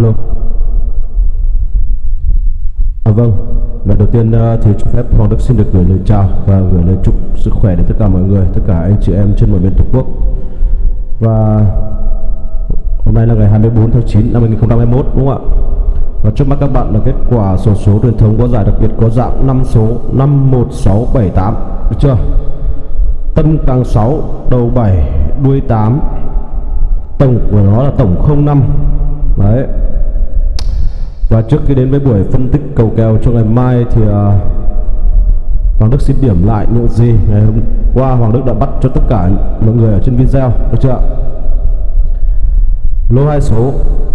alo. À, vâng. Lần đầu tiên ờ, thì cho phép Hoàng Đức xin được gửi lời chào và gửi lời chúc sức khỏe đến tất cả mọi người tất cả anh chị em trên mọi miền tổ quốc. Và hôm nay là ngày 24 tháng 9 năm 2021 đúng không ạ? Và trước mắt các bạn là kết quả sổ số truyền thống có giải đặc biệt có dạng 5 số 51678 được chưa? Tân càng 6 đầu 7 đuôi 8 tổng của nó là tổng 05 đấy và trước khi đến với buổi phân tích cầu kèo cho ngày mai thì uh, Hoàng Đức xin điểm lại những gì ngày hôm qua Hoàng Đức đã bắt cho tất cả mọi người ở trên video được chưa lô hai số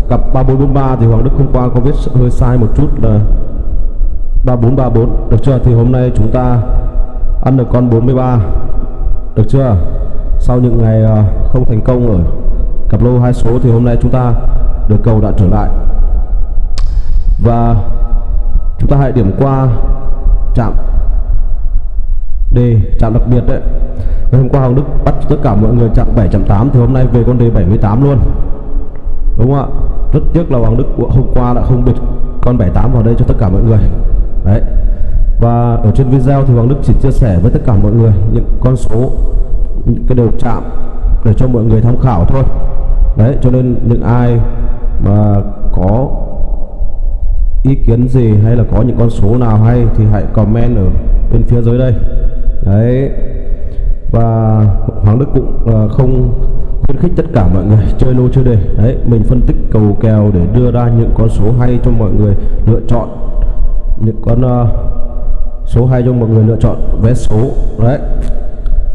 cặp 3443 thì Hoàng Đức hôm qua có viết hơi sai một chút là 3434 được chưa? Thì hôm nay chúng ta ăn được con 43 được chưa? Sau những ngày à, không thành công ở cặp lô hai số thì hôm nay chúng ta được cầu đã trở lại và chúng ta hãy điểm qua chạm D chạm đặc biệt đấy. Ngày hôm qua Hoàng Đức bắt tất cả mọi người chạm 7 chạm 8 thì hôm nay về con D 78 luôn. Đúng không ạ? Rất tiếc là Hoàng Đức hôm qua đã không bịt con 78 vào đây cho tất cả mọi người. Đấy. Và ở trên video thì Hoàng Đức chỉ chia sẻ với tất cả mọi người những con số, những cái đều chạm để cho mọi người tham khảo thôi. Đấy, cho nên những ai mà có ý kiến gì hay là có những con số nào hay thì hãy comment ở bên phía dưới đây. Đấy. Và Hoàng Đức cũng uh, không khuyến khích tất cả mọi người chơi lô chơi đề. Đấy mình phân tích cầu kèo để đưa ra những con số hay cho mọi người lựa chọn. Những con uh, số hay cho mọi người lựa chọn vé số. Đấy.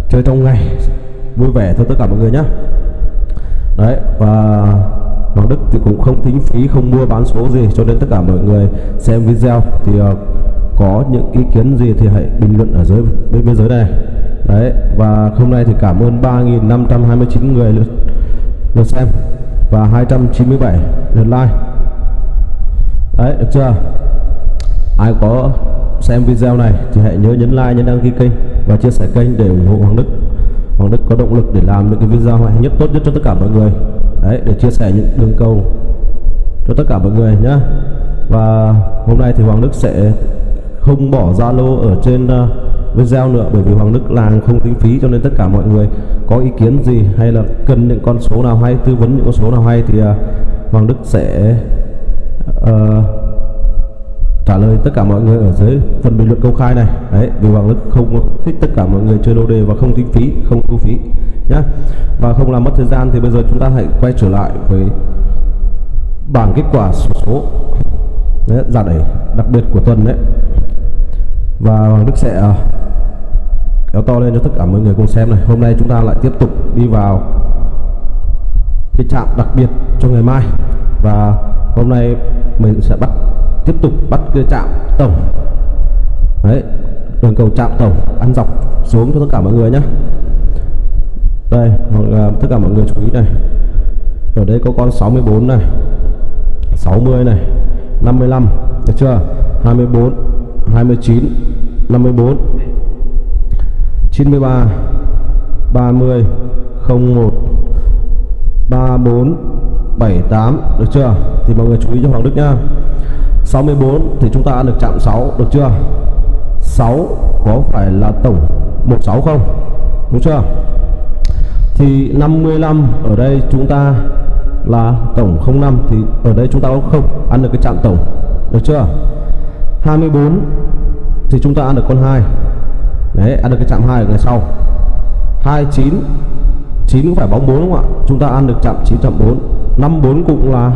Chơi trong ngày. Vui vẻ thôi tất cả mọi người nhé đấy và Hoàng Đức thì cũng không tính phí không mua bán số gì cho nên tất cả mọi người xem video thì uh, có những ý kiến gì thì hãy bình luận ở dưới bên bên dưới này. Đấy và hôm nay thì cảm ơn 3.529 người lượt, lượt xem và 297 lượt like. Đấy được chưa? Ai có xem video này thì hãy nhớ nhấn like nhấn đăng ký kênh và chia sẻ kênh để ủng hộ Hoàng Đức. Hoàng Đức có động lực để làm những cái video hay nhất tốt nhất cho tất cả mọi người. Đấy để chia sẻ những đường cầu cho tất cả mọi người nhé và hôm nay thì Hoàng Đức sẽ không bỏ Zalo ở trên uh, video nữa bởi vì Hoàng Đức làm không tính phí cho nên tất cả mọi người có ý kiến gì hay là cần những con số nào hay tư vấn những con số nào hay thì uh, Hoàng Đức sẽ uh, trả lời tất cả mọi người ở dưới phần bình luận công khai này. Đấy vì Hoàng Đức không thích tất cả mọi người chơi lô đề và không tính phí không thu phí nhá. Và không làm mất thời gian thì bây giờ chúng ta hãy quay trở lại với bảng kết quả số số đấy, giả đẩy đặc biệt của tuần đấy. Và Hoàng Đức sẽ uh, kéo to lên cho tất cả mọi người cùng xem này. Hôm nay chúng ta lại tiếp tục đi vào cái chạm đặc biệt cho ngày mai. Và hôm nay mình sẽ bắt tiếp tục bắt cái chạm tổng đấy, đường cầu chạm tổng ăn dọc xuống cho tất cả mọi người nhé đây, hoặc là tất cả mọi người chú ý này. Ở đây có con 64 này 60 này 55 được chưa? 24 29 54 93 30 01 34 78 được chưa? Thì mọi người chú ý cho Hoàng Đức nhá. 64 thì chúng ta ăn được chạm 6 được chưa? 6 có phải là tổng 16 không? Đúng chưa? Thì 55 ở đây chúng ta là tổng 05 thì ở đây chúng ta có không? Ăn được cái chạm tổng, được chưa? 24 thì chúng ta ăn được con 2 đấy, ăn được cái chạm 2 ở ngày sau. 29 9 cũng phải bóng 4 đúng không ạ? Chúng ta ăn được chạm 9 chạm 4 54 cũng là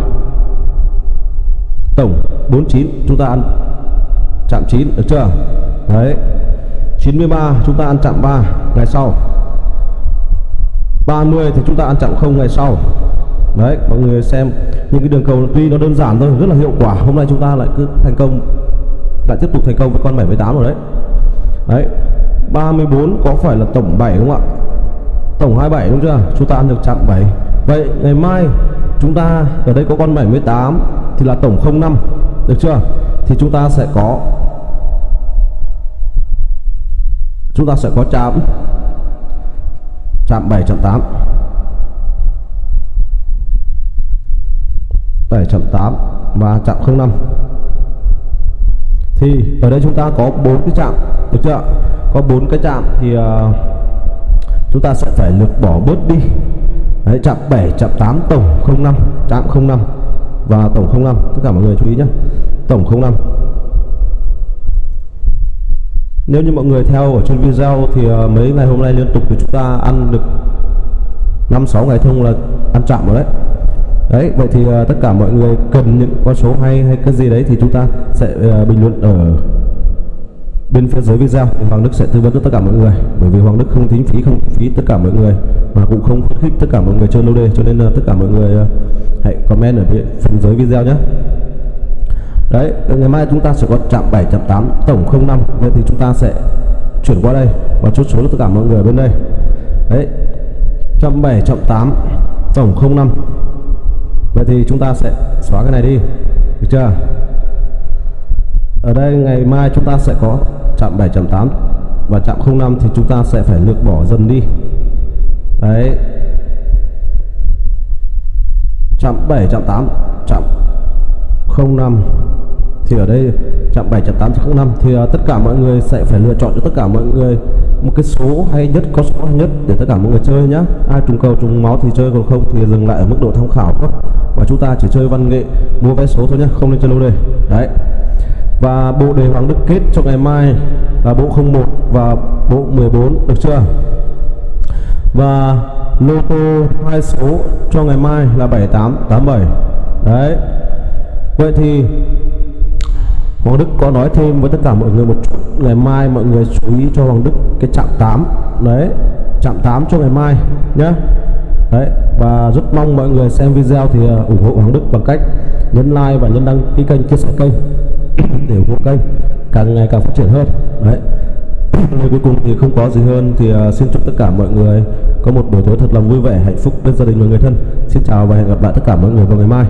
tổng. 49 chúng ta ăn chạm 9 được chưa? Đấy. 93 chúng ta ăn chạm 3 ngày sau. 30 thì chúng ta ăn chạm không ngày sau. Đấy, mọi người xem. Những cái đường cầu tuy nó đơn giản thôi, rất là hiệu quả. Hôm nay chúng ta lại cứ thành công, lại tiếp tục thành công với con 78 rồi đấy. Đấy. 34 có phải là tổng 7 đúng không ạ? Tổng 27 đúng chưa? Chúng ta ăn được chạm 7 vậy ngày mai chúng ta, ở đây có con 78 thì là tổng 05 được chưa? Thì chúng ta sẽ có chúng ta sẽ có chạm chạm 7 chạm 8 7.8 và chạm 05 thì ở đây chúng ta có bốn cái chạm được chưa? Có bốn cái chạm thì uh, chúng ta sẽ phải lược bỏ bớt đi. Đấy, chạm 7 chạm 8 tổng 05 chạm 05 và tổng 05 tất cả mọi người chú ý nhé. Tổng 05 nếu như mọi người theo ở trên video thì ờ, mấy ngày hôm nay liên tục thì chúng ta ăn được 5 6 ngày thông là ăn chạm rồi đấy. Đấy, vậy thì ờ, tất cả mọi người cần những con số hay hay cái gì đấy thì chúng ta sẽ ờ, bình luận ở bên phía dưới video. Thì Hoàng Đức sẽ tư vấn cho tất cả mọi người. Bởi vì Hoàng Đức không tính phí, không phí tất cả mọi người, mà cũng không khuyến khích tất cả mọi người chơi lô đề. Cho nên tất cả mọi người hãy comment ở phần dưới video nhé. Đấy ngày mai chúng ta sẽ có chạm 7 chạm 8 tổng 05 vậy thì chúng ta sẽ chuyển qua đây và chốt số tất cả mọi người bên đây. Đấy chạm 7 chạm 8 tổng 05 vậy thì chúng ta sẽ xóa cái này đi. Được chưa? Ở đây ngày mai chúng ta sẽ có chạm 7 chạm 8 và chạm 05 thì chúng ta sẽ phải lược bỏ dần đi. Đấy chạm 7 chạm 8 chạm 05 thì ở đây chạm 7 chạm 8 chạm 05 thì uh, tất cả mọi người sẽ phải lựa chọn cho tất cả mọi người một cái số hay nhất có số hay nhất để tất cả mọi người chơi nhá. Ai trùng cầu trùng máu thì chơi còn không thì dừng lại ở mức độ tham khảo thôi. Và chúng ta chỉ chơi văn nghệ mua vé số thôi nhá không nên chơi lô đề. Đấy. Và bộ đề hoàng đức kết cho ngày mai là bộ 01 và bộ 14 được chưa? Và lô tô hai số cho ngày mai là 7887 đấy. Vậy thì Hoàng Đức có nói thêm với tất cả mọi người một chút. Ngày mai mọi người chú ý cho Hoàng Đức cái chạm 8 đấy. Chạm 8 cho ngày mai nhé đấy. Và rất mong mọi người xem video thì à, ủng hộ Hoàng Đức bằng cách nhấn like và nhấn đăng ký kênh, chia sẻ kênh để ủng hộ kênh càng ngày càng phát triển hơn. Đấy. Lời cuối cùng thì không có gì hơn thì uh, xin chúc tất cả mọi người có một buổi tối thật là vui vẻ hạnh phúc bên gia đình và người thân. Xin chào và hẹn gặp lại tất cả mọi người vào ngày mai.